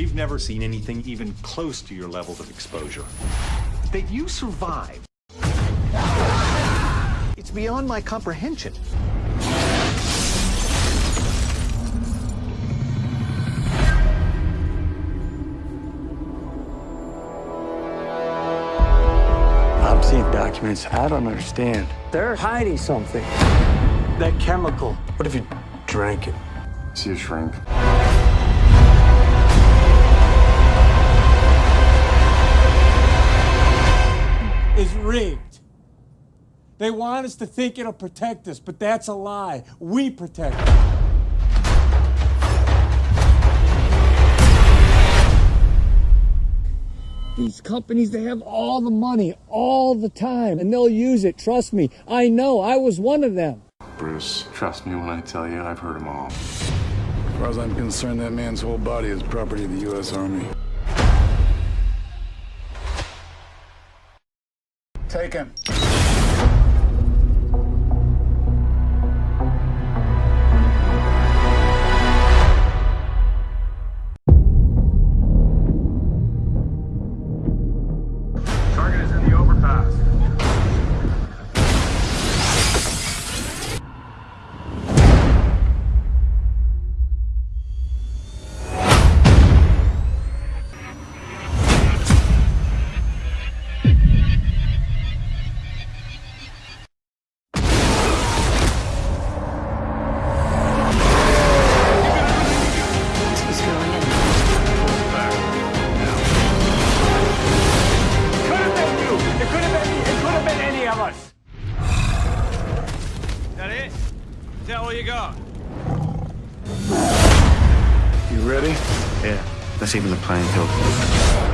We've never seen anything even close to your levels of exposure. That you survived. It's beyond my comprehension. I'm seeing documents I don't understand. They're hiding something. That chemical. What if you drank it? See a shrink. Rigged. They want us to think it'll protect us, but that's a lie. We protect it. These companies, they have all the money all the time, and they'll use it. Trust me. I know. I was one of them. Bruce, trust me when I tell you, I've heard them all. As far as I'm concerned, that man's whole body is property of the U.S. Army. Take him. Target is in the overpass. That it? Is that all you got? You ready? Yeah, that's even the playing field.